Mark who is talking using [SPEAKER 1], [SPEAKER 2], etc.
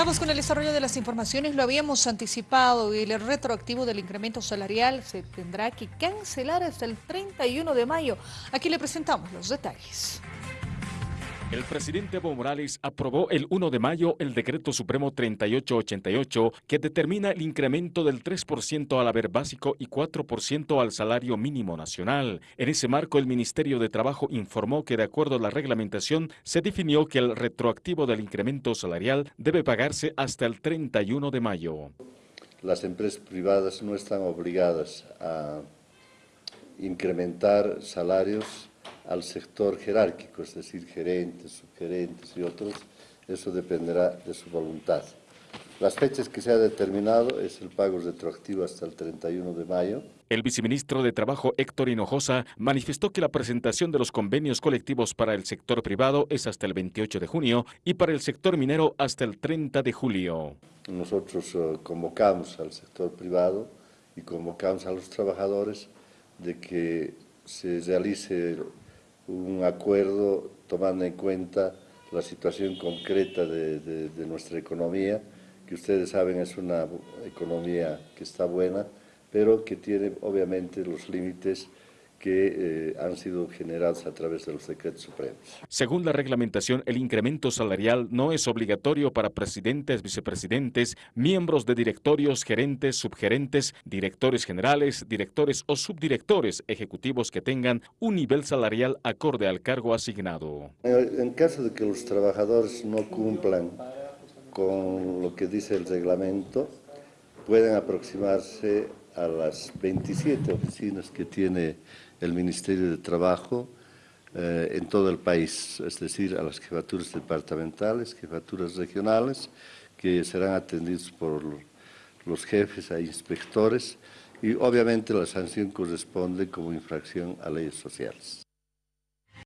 [SPEAKER 1] Vamos con el desarrollo de las informaciones, lo habíamos anticipado y el retroactivo del incremento salarial se tendrá que cancelar hasta el 31 de mayo. Aquí le presentamos los detalles.
[SPEAKER 2] El presidente Evo Morales aprobó el 1 de mayo el decreto supremo 3888 que determina el incremento del 3% al haber básico y 4% al salario mínimo nacional. En ese marco, el Ministerio de Trabajo informó que de acuerdo a la reglamentación se definió que el retroactivo del incremento salarial debe pagarse hasta el 31 de mayo.
[SPEAKER 3] Las empresas privadas no están obligadas a incrementar salarios al sector jerárquico, es decir, gerentes, subgerentes y otros, eso dependerá de su voluntad. Las fechas que se ha determinado es el pago retroactivo hasta el 31 de mayo.
[SPEAKER 2] El viceministro de Trabajo Héctor Hinojosa manifestó que la presentación de los convenios colectivos para el sector privado es hasta el 28 de junio y para el sector minero hasta el 30 de julio.
[SPEAKER 3] Nosotros eh, convocamos al sector privado y convocamos a los trabajadores de que se realice un acuerdo tomando en cuenta la situación concreta de, nuestra economía, que ustedes saben es una economía que está buena, pero que tiene obviamente los límites que eh, han sido generados a través de los decretos supremos.
[SPEAKER 2] Según la reglamentación, el incremento salarial no es obligatorio para presidentes, vicepresidentes, miembros de directorios, gerentes, subgerentes, directores generales, directores o subdirectores ejecutivos que tengan un nivel salarial acorde al cargo asignado.
[SPEAKER 3] En caso de que los trabajadores no cumplan con lo que dice el reglamento, pueden aproximarse a las 27 oficinas que tiene el Ministerio de Trabajo eh, en todo el país, es decir, a las jefaturas departamentales, jefaturas regionales, que serán atendidos por los jefes e inspectores y obviamente la sanción corresponde como infracción a leyes sociales.